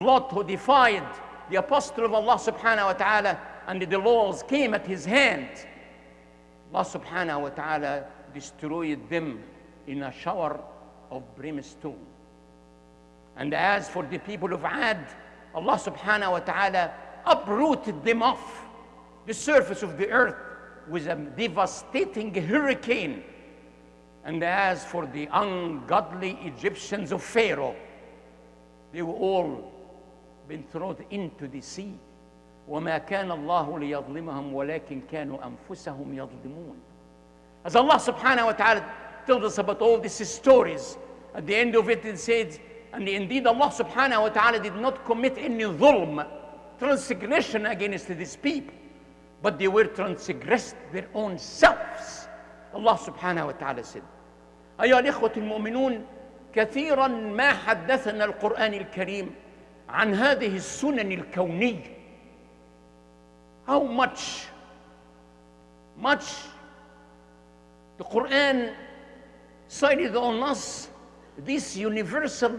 Lot who defied the apostle of Allah subhanahu wa ta'ala and the laws came at his hand. Allah subhanahu wa ta'ala destroyed them in a shower of brimstone. And as for the people of Ad, Allah subhanahu wa ta'ala uprooted them off the surface of the earth with a devastating hurricane. And as for the ungodly Egyptians of Pharaoh, they were all been thrown into the sea. وما كان الله ليظلمهم ولكن كانوا أنفسهم يظلمون. As Allah subhanahu wa ta'ala tells us about all these stories, at the end of it it says, and indeed Allah subhanahu wa ta'ala did not commit any dhulm, transgression against these people, but they were transgressed their own selves. Allah subhanahu wa ta'ala said, أيها الإخوة المؤمنون كثيرا ما حدثنا القرآن الكريم عن هذه السنن الكونية how much much the Quran cited on us this universal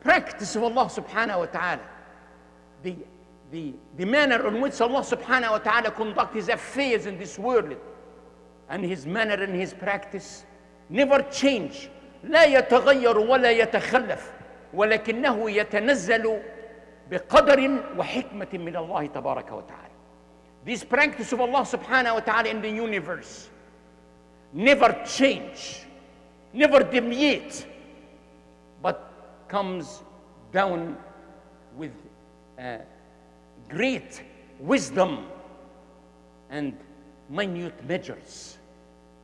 practice of Allah subhanahu wa ta'ala the, the, the manner in which Allah subhanahu wa ta'ala conduct his affairs in this world and his manner and his practice never change لا يتغير ولا يتخلف ولكنه يتنزل بقدر وحكمة من الله تبارك وتعالى. This practice of Allah subhanahu wa ta'ala in the universe never change, never deviate, but comes down with uh, great wisdom and minute measures.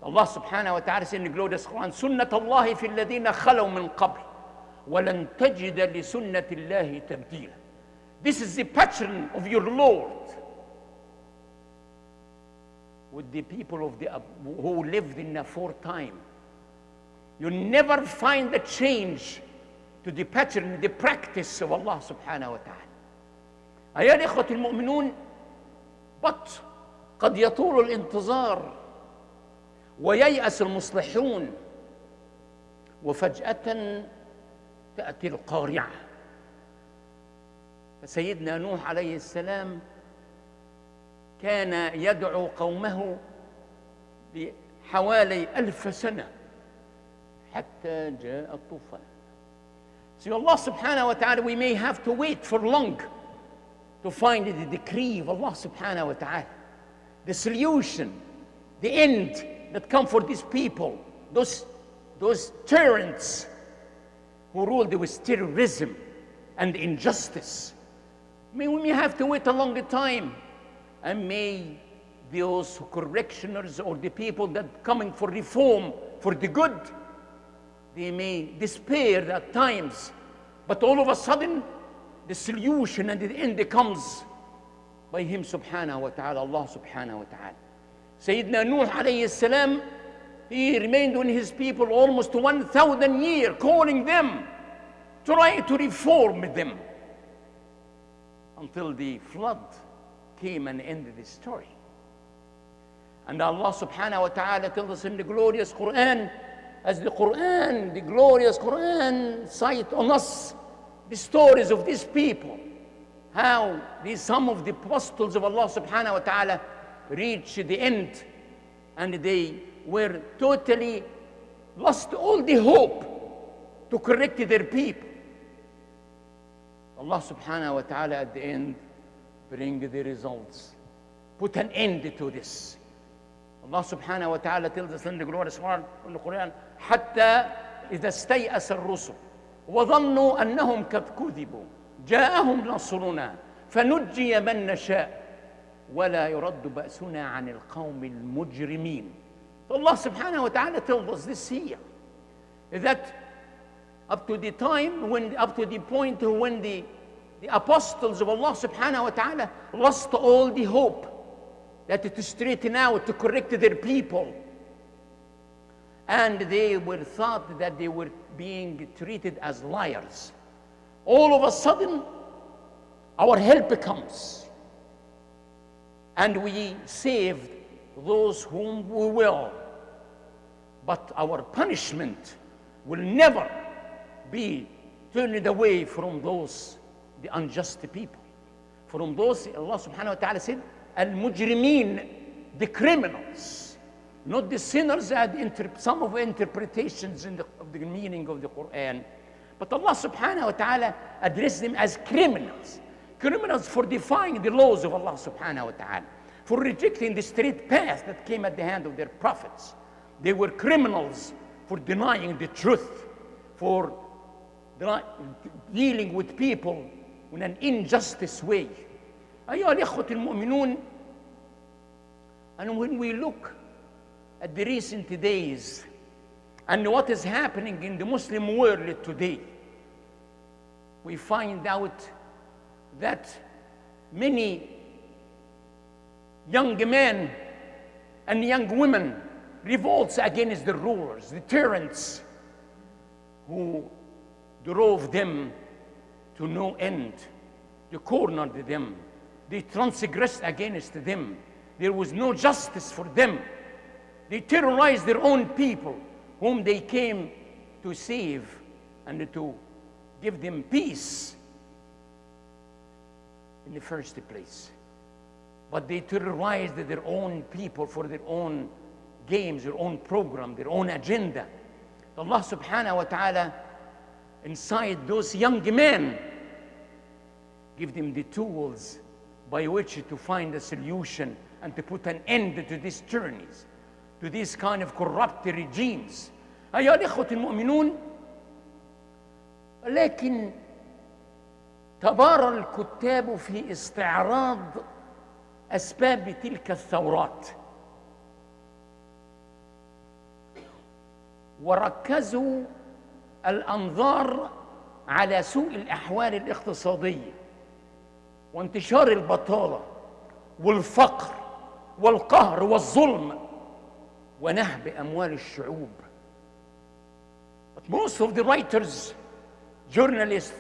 Allah subhanahu wa ta'ala says in the glorious Quran, سنة الله في الذين خلوا من قبل ولن تجد لسنة الله تبديلا. This is the pattern of your Lord with the people of the who lived in aforetime. You never find a change to the pattern, the practice of Allah subhanahu wa ta'ala. أيها الإخوة المؤمنون but قد يطول الانتظار وييأس المصلحون وفجأة تأتي القارعة فسيدنا نوح عليه السلام كان يدعو قومه بحوالي ألف سنة حتى جاء الطوفان So Allah subhanahu wa ta'ala, we may have to wait for long to find the decree of Allah subhanahu wa ta'ala. The solution, the end that come for these people, those, those tyrants who ruled with terrorism and injustice. May we may have to wait a longer time. And may those correctioners or the people that coming for reform, for the good, they may despair at times. But all of a sudden, the solution and the end comes by Him subhanahu wa ta'ala, Allah subhanahu wa ta'ala. Sayyidina Nuh alayhi salam, he remained with his people almost 1,000 years, calling them, trying to reform them until the flood came and ended the story. And Allah subhanahu wa ta'ala tells us in the glorious Quran, as the Quran, the glorious Quran, cite on us the stories of these people, how these some of the apostles of Allah subhanahu wa ta'ala reached the end and they were totally lost all the hope to correct their people. Allah subhanahu wa ta'ala at the end bring the results. Put an end to this. Allah subhanahu wa ta'ala tells us in the glorious word in the Quran, حتى إذا استيأس الرسل وظنوا أنهم قد كذبوا جاءهم نصرنا فنجي من نشاء ولا يرد بأسنا عن القوم المجرمين. Allah subhanahu wa ta'ala tells us this here that up to the time when up to the point when the the apostles of Allah subhanahu wa ta'ala lost all the hope that to straighten out, to correct their people. And they were thought that they were being treated as liars. All of a sudden, our help comes. And we saved those whom we will. But our punishment will never be turned away from those the unjust people. From those, Allah subhanahu wa ta'ala said, Al-Mujrimeen, the criminals, not the sinners had some of the interpretations in the, of the meaning of the Quran. But Allah subhanahu wa ta'ala addressed them as criminals. Criminals for defying the laws of Allah subhanahu wa ta'ala, for rejecting the straight path that came at the hand of their prophets. They were criminals for denying the truth, for deny- dealing with people in an injustice way. أيها الإخوة المؤمنون and when we look at the recent days and what is happening in the Muslim world today, we find out that many young men and young women revolts against the rulers, the tyrants who drove them to no end. They cornered them. They transgressed against them. There was no justice for them. They terrorized their own people, whom they came to save and to give them peace in the first place. But they terrorized their own people for their own games, their own program, their own agenda. Allah subhanahu wa ta'ala, inside those young men, give them the tools by which to find a solution and to put an end to these journeys, to these kind of corrupt regimes. أيها الإخوة المؤمنون لكن تبارى الكتاب في استعراض أسباب تلك الثورات. وركزوا الأنظار على سوء الأحوال الاقتصادية وانتشار البطالة والفقر والقهر والظلم ونهب أموال الشعوب. But most of the writers, journalists,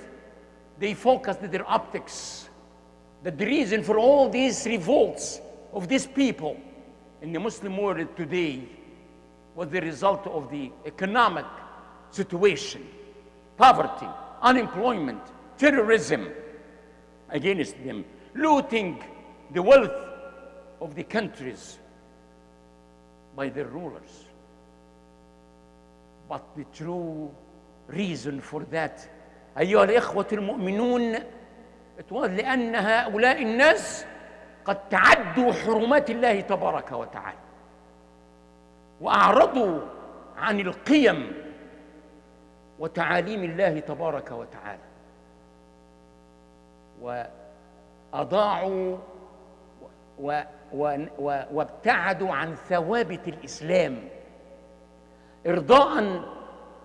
they focused their optics that the reason for all these revolts of these people in the Muslim world today was the result of the economic situation, poverty, unemployment, terrorism against them, looting the wealth of the countries by their rulers. But the true reason for that أيها الإخوة المؤمنون was لأن هؤلاء الناس قد تعدوا حرمات الله تبارك وتعالى وأعرضوا عن القيم وتعاليم الله تبارك وتعالى وأضاعوا و و و وابتعدوا عن ثوابت الإسلام إرضاء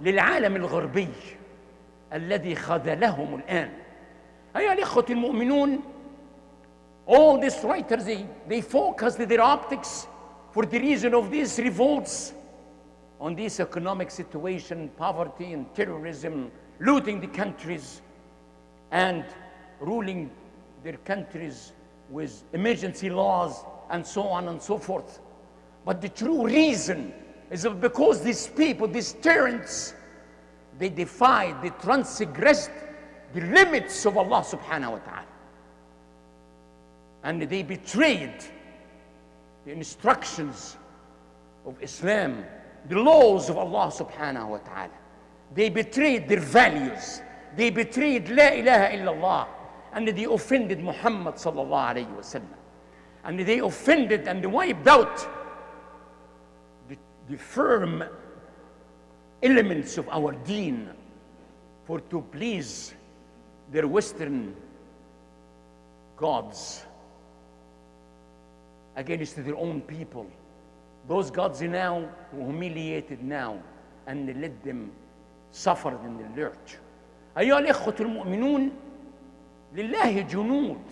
للعالم الغربي الذي خذلهم الآن. أيها الإخوة المؤمنون all these writers they, they focused their optics for the reason of these revolts on this economic situation, poverty and terrorism, looting the countries and ruling their countries with emergency laws and so on and so forth. But the true reason is that because these people, these tyrants, they defied, they transgressed the limits of Allah subhanahu wa ta'ala. And they betrayed the instructions of Islam, the laws of Allah subhanahu wa ta'ala. They betrayed their values. They betrayed La ilaha illallah. And they offended Muhammad sallallahu alayhi wa sallam. And they offended and they wiped out the, the firm elements of our deen for to please their Western gods against their own people. Those gods now were humiliated now and they let them suffer in the lurch. أيها الإخوة المؤمنون لله جنود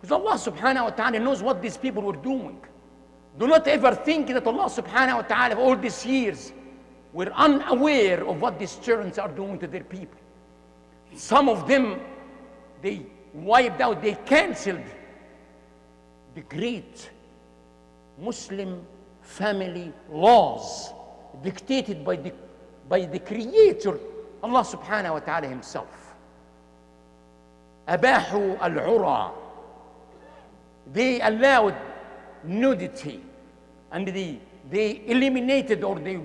because Allah subhanahu wa ta'ala knows what these people were doing. Do not ever think that Allah subhanahu wa ta'ala all these years were unaware of what these tyrants are doing to their people. Some of them, they wiped out, they canceled the great Muslim family laws dictated by the, by the Creator, Allah subhanahu wa ta'ala Himself. أباحوا العرى they allowed nudity and they, they eliminated or they